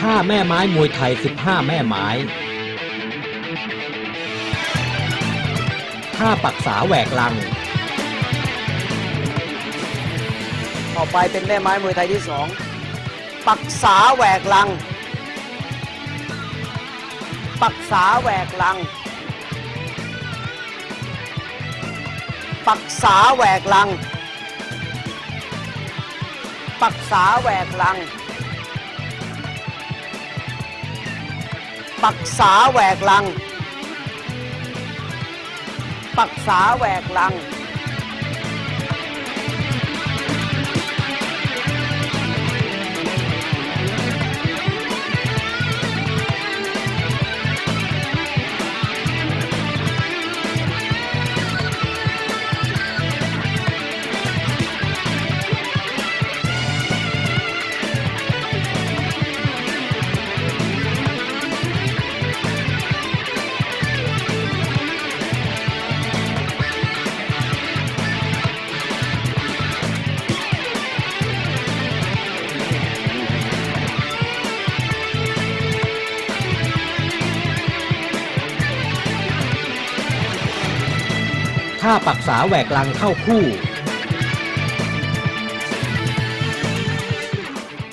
ท่าแม่ไม้มวยไทย 15 แม่ไม้ ท่าปักษาแหวกลัง ต่อไปเป็นแม่ไม้มวยไทยที่สองปักษาแหวกลัง ปักษาแหวกลัง ปักษาแหวกลัง ปักษาแหวกลัง ปักษาแหวกลัง ปักษาแหวกลัง ท่าปักษาแหวกลังเข้าคู่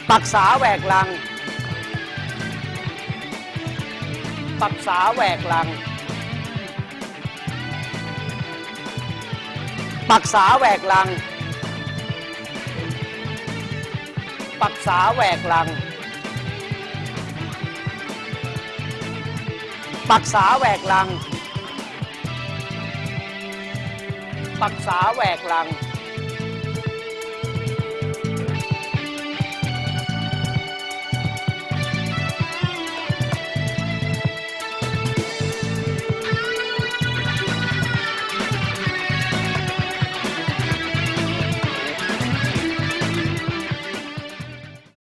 ปักษาแหวกลัง ปักษาแหวกลัง ปักษาแหวกลัง ปักษาแหวกลัง ปักษาแหวกลัง ปักษาแหวกลัง